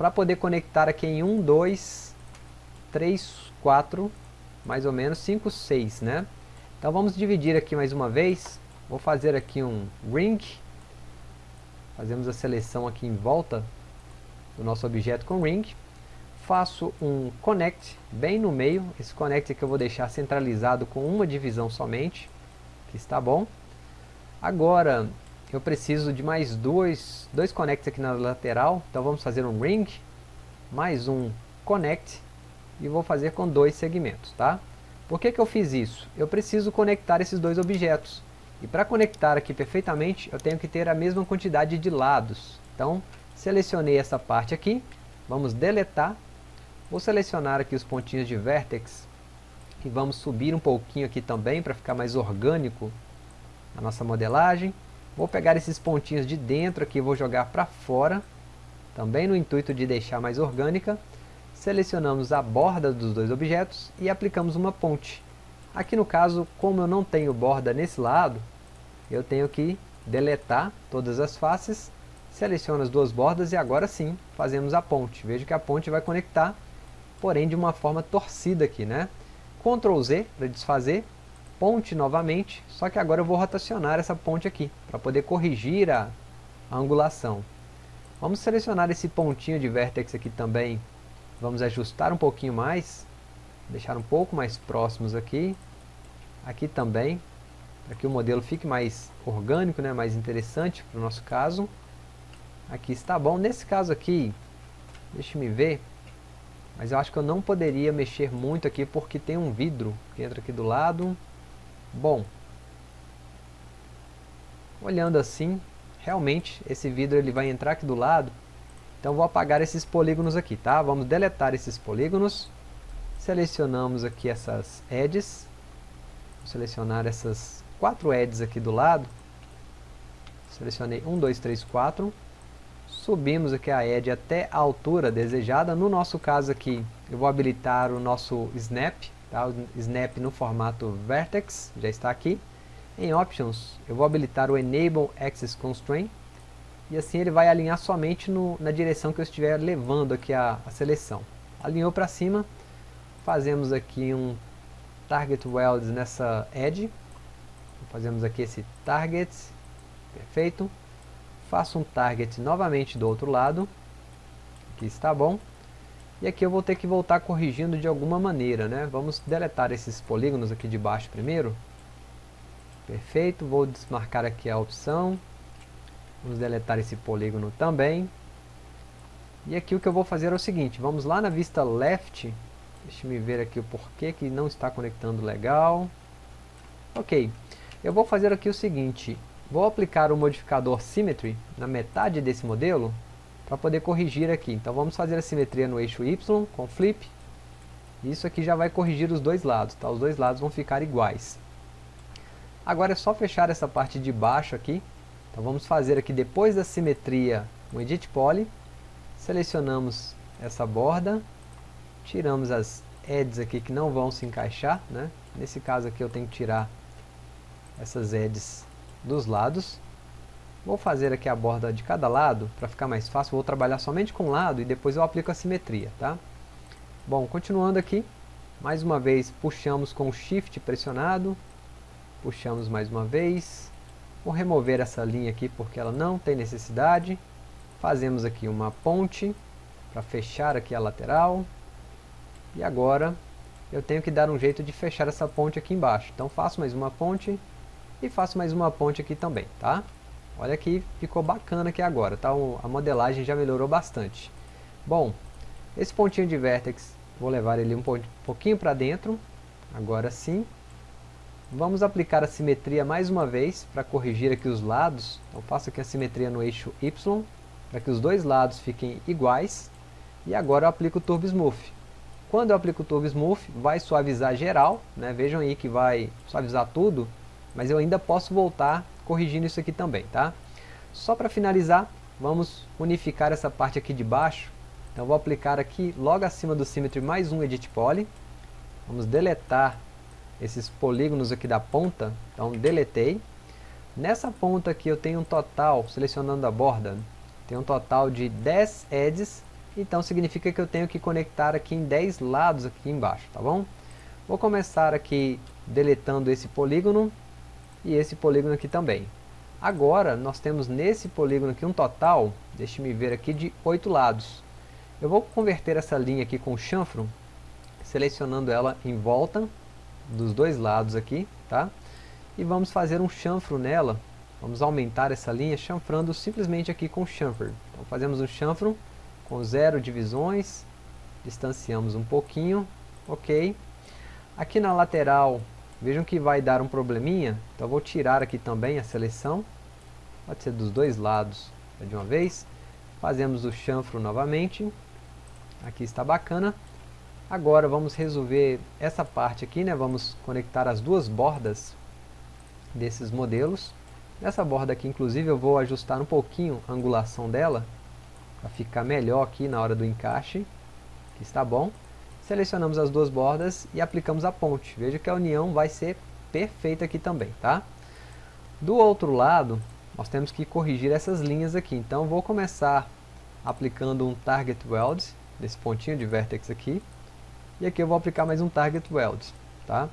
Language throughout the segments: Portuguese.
para poder conectar aqui em 1, 2, 3, 4, mais ou menos 5, 6, né? Então vamos dividir aqui mais uma vez, vou fazer aqui um ring, fazemos a seleção aqui em volta do nosso objeto com ring, faço um connect bem no meio, esse connect aqui eu vou deixar centralizado com uma divisão somente, que está bom. Agora eu preciso de mais dois, dois connects aqui na lateral, então vamos fazer um ring, mais um connect, e vou fazer com dois segmentos, tá? Por que, que eu fiz isso? Eu preciso conectar esses dois objetos. E para conectar aqui perfeitamente, eu tenho que ter a mesma quantidade de lados. Então, selecionei essa parte aqui, vamos deletar. Vou selecionar aqui os pontinhos de vertex e vamos subir um pouquinho aqui também para ficar mais orgânico a nossa modelagem. Vou pegar esses pontinhos de dentro aqui vou jogar para fora, também no intuito de deixar mais orgânica selecionamos a borda dos dois objetos e aplicamos uma ponte. Aqui no caso, como eu não tenho borda nesse lado, eu tenho que deletar todas as faces, seleciono as duas bordas e agora sim fazemos a ponte. Veja que a ponte vai conectar, porém de uma forma torcida aqui, né? Ctrl Z para desfazer, ponte novamente, só que agora eu vou rotacionar essa ponte aqui, para poder corrigir a, a angulação. Vamos selecionar esse pontinho de vértex aqui também Vamos ajustar um pouquinho mais, deixar um pouco mais próximos aqui, aqui também, para que o modelo fique mais orgânico, né, mais interessante para o nosso caso. Aqui está bom. Nesse caso aqui, deixe me ver, mas eu acho que eu não poderia mexer muito aqui porque tem um vidro que entra aqui do lado. Bom, olhando assim, realmente esse vidro ele vai entrar aqui do lado então vou apagar esses polígonos aqui, tá? Vamos deletar esses polígonos. Selecionamos aqui essas edges. Vou selecionar essas quatro edges aqui do lado. Selecionei 1, 2, 3, 4. Subimos aqui a edge até a altura desejada. No nosso caso aqui, eu vou habilitar o nosso snap. Tá? O snap no formato vertex, já está aqui. Em Options, eu vou habilitar o Enable Axis Constraint e assim ele vai alinhar somente no, na direção que eu estiver levando aqui a, a seleção. Alinhou para cima, fazemos aqui um Target Welds nessa Edge, fazemos aqui esse Target, perfeito, faço um Target novamente do outro lado, aqui está bom, e aqui eu vou ter que voltar corrigindo de alguma maneira, né? Vamos deletar esses polígonos aqui de baixo primeiro, perfeito, vou desmarcar aqui a opção, Vamos deletar esse polígono também. E aqui o que eu vou fazer é o seguinte, vamos lá na vista left, deixa me ver aqui o porquê que não está conectando legal. Ok, eu vou fazer aqui o seguinte, vou aplicar o modificador Symmetry na metade desse modelo, para poder corrigir aqui. Então vamos fazer a simetria no eixo Y, com flip. Isso aqui já vai corrigir os dois lados, tá? Os dois lados vão ficar iguais. Agora é só fechar essa parte de baixo aqui, então vamos fazer aqui depois da simetria um Edit Poly, selecionamos essa borda, tiramos as edges aqui que não vão se encaixar, né? nesse caso aqui eu tenho que tirar essas edges dos lados, vou fazer aqui a borda de cada lado, para ficar mais fácil, vou trabalhar somente com um lado e depois eu aplico a simetria, tá? Bom, continuando aqui, mais uma vez puxamos com o Shift pressionado, puxamos mais uma vez, Vou remover essa linha aqui porque ela não tem necessidade. Fazemos aqui uma ponte para fechar aqui a lateral. E agora eu tenho que dar um jeito de fechar essa ponte aqui embaixo. Então faço mais uma ponte e faço mais uma ponte aqui também, tá? Olha que ficou bacana aqui agora, tá? A modelagem já melhorou bastante. Bom, esse pontinho de vértex, vou levar ele um pouquinho para dentro. Agora sim, Vamos aplicar a simetria mais uma vez para corrigir aqui os lados. Então faço aqui a simetria no eixo Y, para que os dois lados fiquem iguais. E agora eu aplico o Turbo Smooth. Quando eu aplico o Turbo Smooth, vai suavizar geral. Né? Vejam aí que vai suavizar tudo, mas eu ainda posso voltar corrigindo isso aqui também. Tá? Só para finalizar, vamos unificar essa parte aqui de baixo. Então vou aplicar aqui logo acima do Symmetry mais um Edit Poly. Vamos deletar esses polígonos aqui da ponta, então deletei. Nessa ponta aqui eu tenho um total, selecionando a borda, tem um total de 10 edges então significa que eu tenho que conectar aqui em 10 lados aqui embaixo, tá bom? Vou começar aqui deletando esse polígono e esse polígono aqui também. Agora nós temos nesse polígono aqui um total, deixe-me ver aqui, de 8 lados. Eu vou converter essa linha aqui com chanfro, selecionando ela em volta dos dois lados aqui, tá? E vamos fazer um chanfro nela, vamos aumentar essa linha chanfrando simplesmente aqui com chanfer. Então fazemos um chanfro com zero divisões, distanciamos um pouquinho, ok. Aqui na lateral, vejam que vai dar um probleminha, então vou tirar aqui também a seleção, pode ser dos dois lados de uma vez. Fazemos o chanfro novamente, aqui está bacana. Agora vamos resolver essa parte aqui, né? vamos conectar as duas bordas desses modelos. Nessa borda aqui, inclusive, eu vou ajustar um pouquinho a angulação dela, para ficar melhor aqui na hora do encaixe, que está bom. Selecionamos as duas bordas e aplicamos a ponte. Veja que a união vai ser perfeita aqui também, tá? Do outro lado, nós temos que corrigir essas linhas aqui. Então, vou começar aplicando um Target Weld, desse pontinho de Vertex aqui. E aqui eu vou aplicar mais um Target Weld, tá?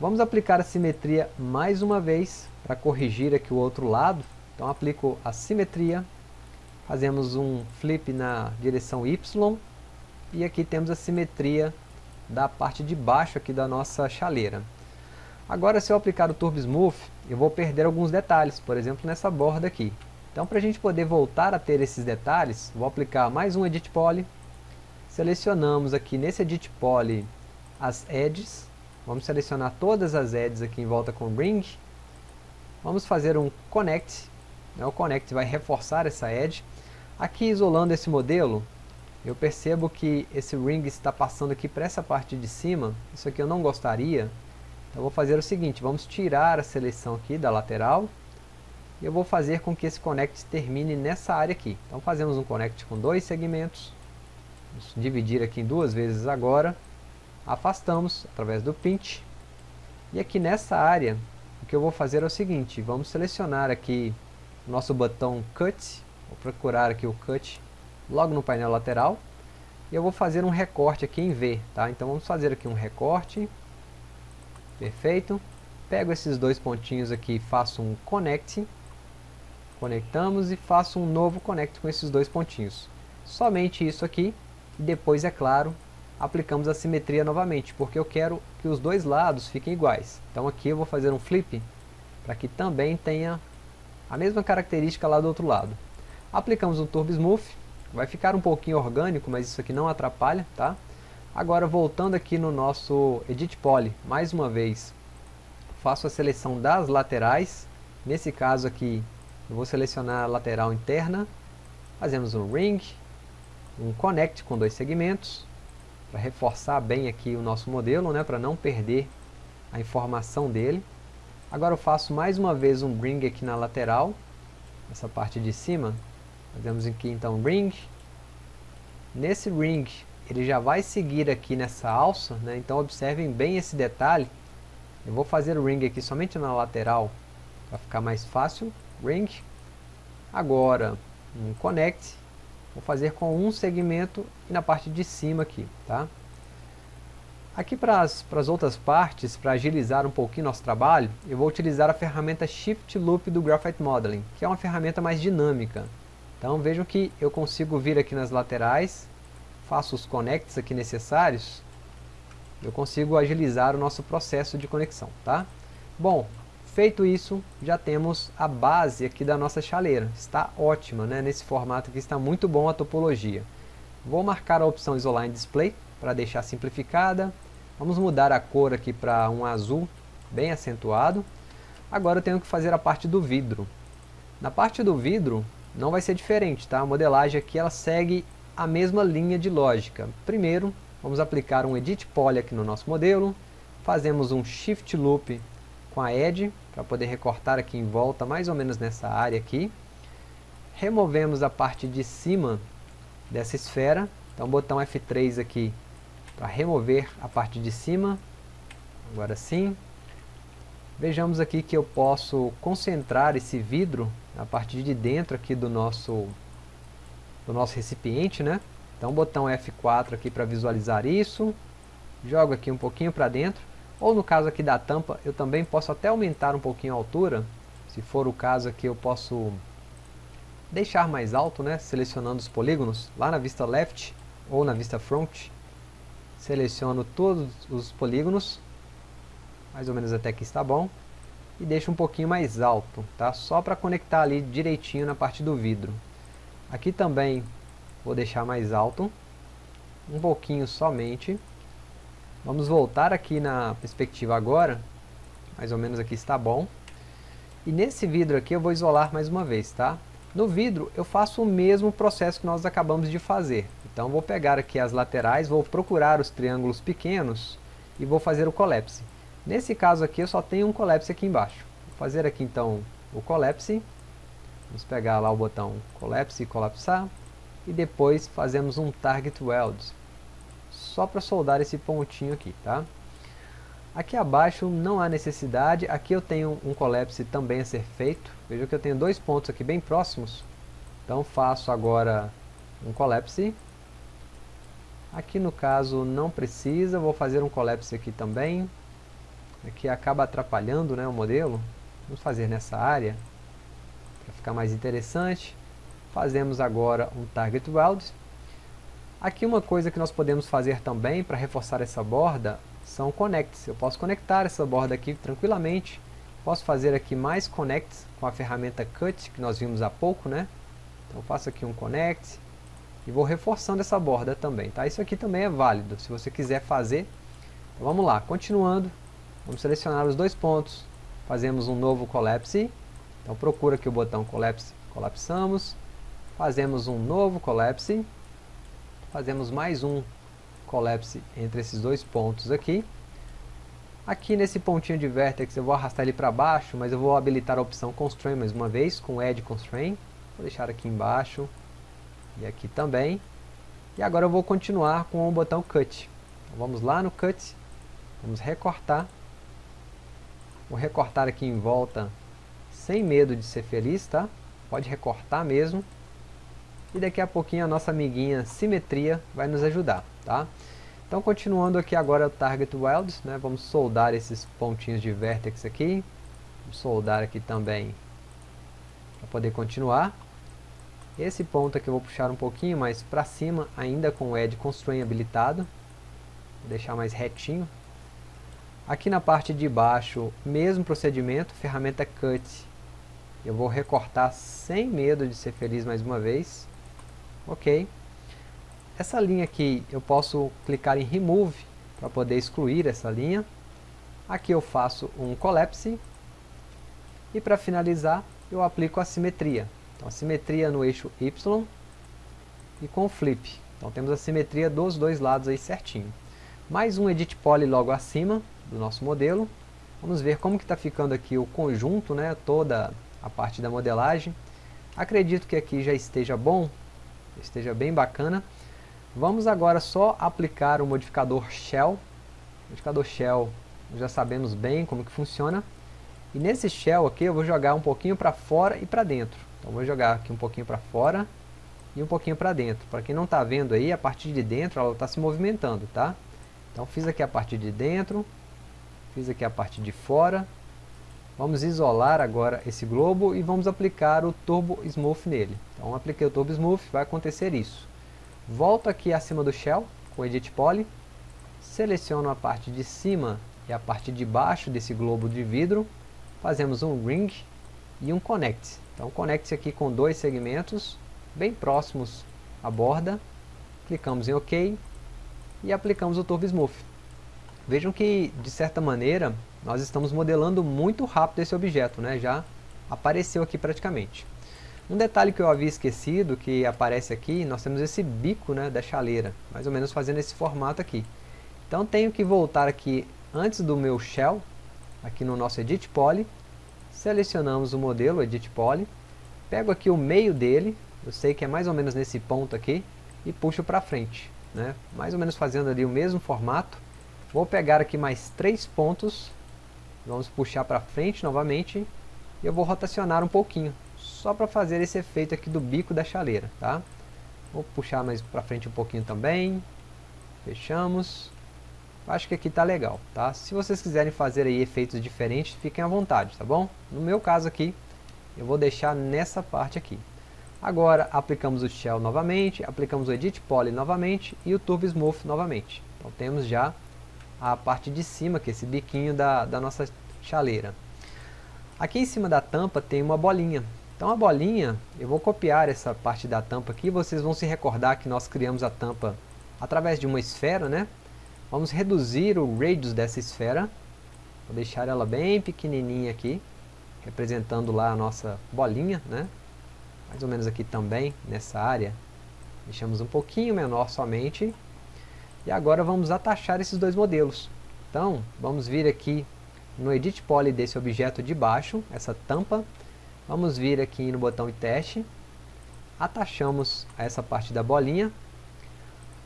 Vamos aplicar a simetria mais uma vez, para corrigir aqui o outro lado. Então aplico a simetria, fazemos um flip na direção Y, e aqui temos a simetria da parte de baixo aqui da nossa chaleira. Agora se eu aplicar o Turbo Smooth, eu vou perder alguns detalhes, por exemplo nessa borda aqui. Então para a gente poder voltar a ter esses detalhes, vou aplicar mais um Edit Poly, Selecionamos aqui nesse Edit Poly as edges. Vamos selecionar todas as edges aqui em volta com Ring. Vamos fazer um Connect. Né? O Connect vai reforçar essa edge. Aqui isolando esse modelo, eu percebo que esse ring está passando aqui para essa parte de cima. Isso aqui eu não gostaria. Então vou fazer o seguinte, vamos tirar a seleção aqui da lateral. E eu vou fazer com que esse connect termine nessa área aqui. Então fazemos um connect com dois segmentos. Vamos dividir aqui em duas vezes agora. Afastamos através do pinch. E aqui nessa área, o que eu vou fazer é o seguinte, vamos selecionar aqui o nosso botão Cut. Vou procurar aqui o Cut logo no painel lateral. E eu vou fazer um recorte aqui em V, tá? Então vamos fazer aqui um recorte. Perfeito. Pego esses dois pontinhos aqui faço um Connect. Conectamos e faço um novo Connect com esses dois pontinhos. Somente isso aqui e depois, é claro, aplicamos a simetria novamente, porque eu quero que os dois lados fiquem iguais. Então aqui eu vou fazer um flip, para que também tenha a mesma característica lá do outro lado. Aplicamos um Turbo Smooth, vai ficar um pouquinho orgânico, mas isso aqui não atrapalha, tá? Agora voltando aqui no nosso Edit Poly, mais uma vez, faço a seleção das laterais, nesse caso aqui eu vou selecionar a lateral interna, fazemos um Ring, um connect com dois segmentos, para reforçar bem aqui o nosso modelo, né, para não perder a informação dele. Agora eu faço mais uma vez um bring aqui na lateral, essa parte de cima. Fazemos aqui então ring. Nesse ring, ele já vai seguir aqui nessa alça, né, então observem bem esse detalhe. Eu vou fazer o ring aqui somente na lateral, para ficar mais fácil. Ring. Agora, um connect Vou fazer com um segmento e na parte de cima aqui, tá? Aqui para as outras partes, para agilizar um pouquinho nosso trabalho, eu vou utilizar a ferramenta Shift Loop do Graphite Modeling, que é uma ferramenta mais dinâmica. Então vejam que eu consigo vir aqui nas laterais, faço os connects aqui necessários, eu consigo agilizar o nosso processo de conexão, tá? Bom, Feito isso, já temos a base aqui da nossa chaleira. Está ótima, né? Nesse formato aqui está muito bom a topologia. Vou marcar a opção Isolar em Display para deixar simplificada. Vamos mudar a cor aqui para um azul bem acentuado. Agora eu tenho que fazer a parte do vidro. Na parte do vidro não vai ser diferente, tá? A modelagem aqui ela segue a mesma linha de lógica. Primeiro, vamos aplicar um Edit Poly aqui no nosso modelo. Fazemos um Shift Loop com a Edge para poder recortar aqui em volta, mais ou menos nessa área aqui. Removemos a parte de cima dessa esfera, então botão F3 aqui para remover a parte de cima, agora sim. Vejamos aqui que eu posso concentrar esse vidro na parte de dentro aqui do nosso, do nosso recipiente, né? Então botão F4 aqui para visualizar isso, jogo aqui um pouquinho para dentro, ou no caso aqui da tampa, eu também posso até aumentar um pouquinho a altura, se for o caso aqui eu posso deixar mais alto, né, selecionando os polígonos, lá na vista left ou na vista front, seleciono todos os polígonos, mais ou menos até aqui está bom, e deixo um pouquinho mais alto, tá? Só para conectar ali direitinho na parte do vidro. Aqui também vou deixar mais alto, um pouquinho somente. Vamos voltar aqui na perspectiva agora, mais ou menos aqui está bom. E nesse vidro aqui eu vou isolar mais uma vez, tá? No vidro eu faço o mesmo processo que nós acabamos de fazer. Então vou pegar aqui as laterais, vou procurar os triângulos pequenos e vou fazer o collapse. Nesse caso aqui eu só tenho um collapse aqui embaixo. Vou fazer aqui então o collapse. Vamos pegar lá o botão collapse e colapsar. E depois fazemos um target weld. Só para soldar esse pontinho aqui, tá? Aqui abaixo não há necessidade. Aqui eu tenho um collapse também a ser feito. Veja que eu tenho dois pontos aqui bem próximos. Então faço agora um collapse. Aqui no caso não precisa, vou fazer um collapse aqui também que acaba atrapalhando né, o modelo. Vamos fazer nessa área, para ficar mais interessante. Fazemos agora um Target Weld. Aqui uma coisa que nós podemos fazer também para reforçar essa borda são connects. Eu posso conectar essa borda aqui tranquilamente. Posso fazer aqui mais connects com a ferramenta Cut, que nós vimos há pouco, né? Então faço aqui um connect e vou reforçando essa borda também, tá? Isso aqui também é válido, se você quiser fazer. Então vamos lá, continuando. Vamos selecionar os dois pontos, fazemos um novo collapse, então procura aqui o botão collapse, colapsamos, fazemos um novo collapse, fazemos mais um collapse entre esses dois pontos aqui, aqui nesse pontinho de vertex eu vou arrastar ele para baixo, mas eu vou habilitar a opção constrain mais uma vez, com Edge Constrain, vou deixar aqui embaixo, e aqui também, e agora eu vou continuar com o botão Cut, então vamos lá no Cut, vamos recortar, Vou recortar aqui em volta sem medo de ser feliz, tá? Pode recortar mesmo. E daqui a pouquinho a nossa amiguinha simetria vai nos ajudar, tá? Então continuando aqui agora o Target Weld, né? Vamos soldar esses pontinhos de vertex aqui. Vamos soldar aqui também para poder continuar. Esse ponto aqui eu vou puxar um pouquinho mais para cima, ainda com o Edge Constraint habilitado. Vou deixar mais retinho, Aqui na parte de baixo, mesmo procedimento, ferramenta Cut. Eu vou recortar sem medo de ser feliz mais uma vez. Ok. Essa linha aqui, eu posso clicar em Remove para poder excluir essa linha. Aqui eu faço um Collapse. E para finalizar, eu aplico a simetria. Então, a simetria no eixo Y e com Flip. Então temos a simetria dos dois lados aí certinho. Mais um Edit Poly logo acima do nosso modelo. Vamos ver como que está ficando aqui o conjunto, né, toda a parte da modelagem. Acredito que aqui já esteja bom, esteja bem bacana. Vamos agora só aplicar o modificador Shell. O modificador Shell, já sabemos bem como que funciona. E nesse Shell aqui eu vou jogar um pouquinho para fora e para dentro. Então vou jogar aqui um pouquinho para fora e um pouquinho para dentro. Para quem não está vendo aí, a partir de dentro ela está se movimentando, tá? Então fiz aqui a parte de dentro, Fiz aqui a parte de fora. Vamos isolar agora esse globo e vamos aplicar o Turbo Smooth nele. Então apliquei o Turbo Smooth, vai acontecer isso. Volto aqui acima do Shell com Edit Poly. Seleciono a parte de cima e a parte de baixo desse globo de vidro. Fazemos um Ring e um Connect. Então conecte aqui com dois segmentos bem próximos à borda. Clicamos em OK e aplicamos o Turbo Smooth. Vejam que, de certa maneira, nós estamos modelando muito rápido esse objeto, né? já apareceu aqui praticamente. Um detalhe que eu havia esquecido, que aparece aqui, nós temos esse bico né, da chaleira, mais ou menos fazendo esse formato aqui. Então tenho que voltar aqui antes do meu shell, aqui no nosso Edit Poly, selecionamos o modelo Edit Poly, pego aqui o meio dele, eu sei que é mais ou menos nesse ponto aqui, e puxo para frente, né? mais ou menos fazendo ali o mesmo formato, Vou pegar aqui mais três pontos, vamos puxar para frente novamente, e eu vou rotacionar um pouquinho, só para fazer esse efeito aqui do bico da chaleira, tá? Vou puxar mais para frente um pouquinho também. Fechamos. Acho que aqui tá legal, tá? Se vocês quiserem fazer aí efeitos diferentes, fiquem à vontade, tá bom? No meu caso aqui, eu vou deixar nessa parte aqui. Agora, aplicamos o Shell novamente, aplicamos o Edit Poly novamente e o Turbo Smooth novamente. Então temos já a parte de cima, que é esse biquinho da, da nossa chaleira. Aqui em cima da tampa tem uma bolinha. Então a bolinha, eu vou copiar essa parte da tampa aqui, vocês vão se recordar que nós criamos a tampa através de uma esfera, né? Vamos reduzir o radius dessa esfera. Vou deixar ela bem pequenininha aqui, representando lá a nossa bolinha, né? Mais ou menos aqui também, nessa área. Deixamos um pouquinho menor somente. E agora vamos atachar esses dois modelos. Então, vamos vir aqui no Edit Poly desse objeto de baixo, essa tampa. Vamos vir aqui no botão e teste. Atachamos essa parte da bolinha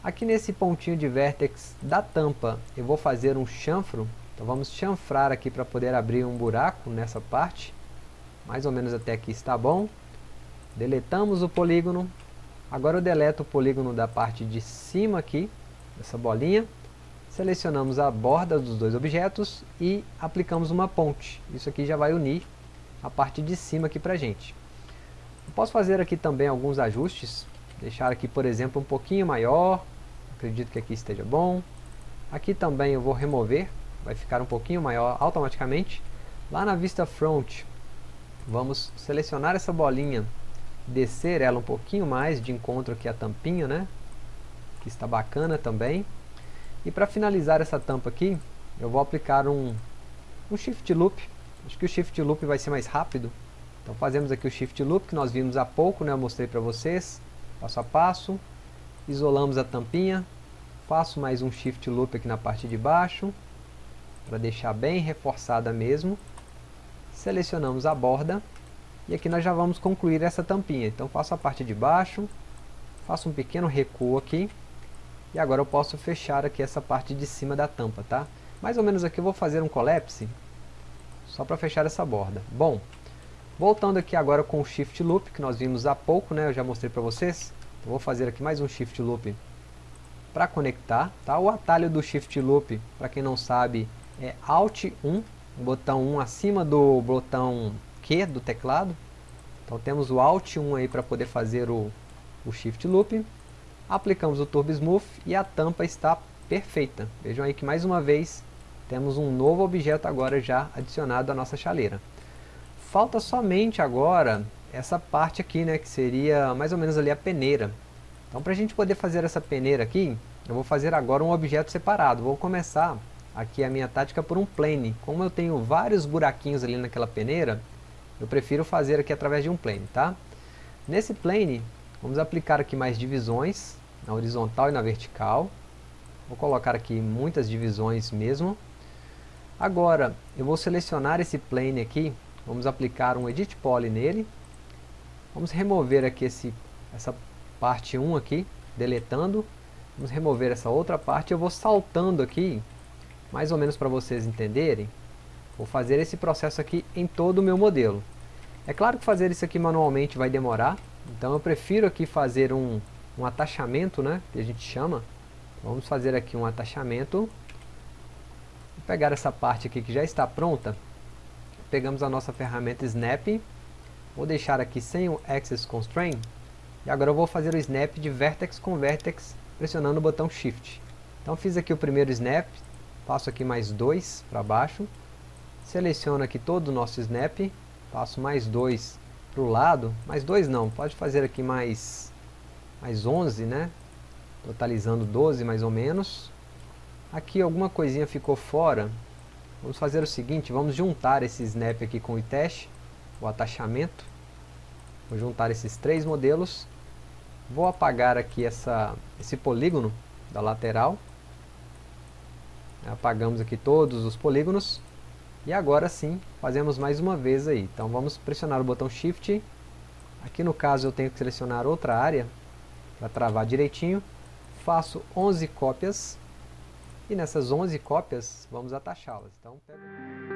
Aqui nesse pontinho de vértex da tampa, eu vou fazer um chanfro. Então vamos chanfrar aqui para poder abrir um buraco nessa parte. Mais ou menos até aqui está bom. Deletamos o polígono. Agora eu deleto o polígono da parte de cima aqui, dessa bolinha. Selecionamos a borda dos dois objetos e aplicamos uma ponte. Isso aqui já vai unir a parte de cima aqui para a gente. Eu posso fazer aqui também alguns ajustes. Deixar aqui, por exemplo, um pouquinho maior, acredito que aqui esteja bom. Aqui também eu vou remover, vai ficar um pouquinho maior automaticamente. Lá na vista front, vamos selecionar essa bolinha, descer ela um pouquinho mais de encontro aqui a tampinha, né? Está bacana também. E para finalizar essa tampa aqui, eu vou aplicar um, um Shift Loop. Acho que o Shift Loop vai ser mais rápido. Então fazemos aqui o Shift Loop que nós vimos há pouco, né? Eu mostrei para vocês, passo a passo isolamos a tampinha, faço mais um shift loop aqui na parte de baixo, para deixar bem reforçada mesmo, selecionamos a borda, e aqui nós já vamos concluir essa tampinha, então faço a parte de baixo, faço um pequeno recuo aqui, e agora eu posso fechar aqui essa parte de cima da tampa, tá? Mais ou menos aqui eu vou fazer um collapse, só para fechar essa borda. Bom, voltando aqui agora com o Shift Loop, que nós vimos há pouco, né? Eu já mostrei para vocês. Eu vou fazer aqui mais um Shift Loop para conectar. Tá? O atalho do Shift Loop, para quem não sabe, é Alt 1, o botão 1 acima do botão Q do teclado. Então temos o Alt 1 aí para poder fazer o, o Shift Loop. Aplicamos o Turbo Smooth e a tampa está perfeita. Vejam aí que mais uma vez temos um novo objeto agora já adicionado à nossa chaleira. Falta somente agora essa parte aqui, né, que seria mais ou menos ali a peneira. Então para a gente poder fazer essa peneira aqui, eu vou fazer agora um objeto separado. Vou começar aqui a minha tática por um plane. Como eu tenho vários buraquinhos ali naquela peneira, eu prefiro fazer aqui através de um plane, tá? Nesse plane, vamos aplicar aqui mais divisões, na horizontal e na vertical. Vou colocar aqui muitas divisões mesmo. Agora, eu vou selecionar esse plane aqui, vamos aplicar um Edit Poly nele, Vamos remover aqui esse, essa parte 1 aqui, deletando. Vamos remover essa outra parte. Eu vou saltando aqui, mais ou menos para vocês entenderem. Vou fazer esse processo aqui em todo o meu modelo. É claro que fazer isso aqui manualmente vai demorar. Então eu prefiro aqui fazer um, um atachamento, né, que a gente chama. Vamos fazer aqui um atachamento. Vou pegar essa parte aqui que já está pronta. Pegamos a nossa ferramenta Snap Vou deixar aqui sem o Access Constraint. E agora eu vou fazer o snap de vertex com vertex, pressionando o botão Shift. Então fiz aqui o primeiro snap, passo aqui mais dois para baixo, seleciono aqui todo o nosso snap, passo mais dois para o lado, mais dois não, pode fazer aqui mais, mais 11, né? Totalizando 12 mais ou menos. Aqui alguma coisinha ficou fora, vamos fazer o seguinte, vamos juntar esse snap aqui com o teste o atachamento. Vou juntar esses três modelos. Vou apagar aqui essa, esse polígono da lateral. Apagamos aqui todos os polígonos. E agora sim, fazemos mais uma vez aí. Então vamos pressionar o botão Shift. Aqui no caso eu tenho que selecionar outra área para travar direitinho. Faço 11 cópias. E nessas 11 cópias, vamos atachá-las. Então, pego...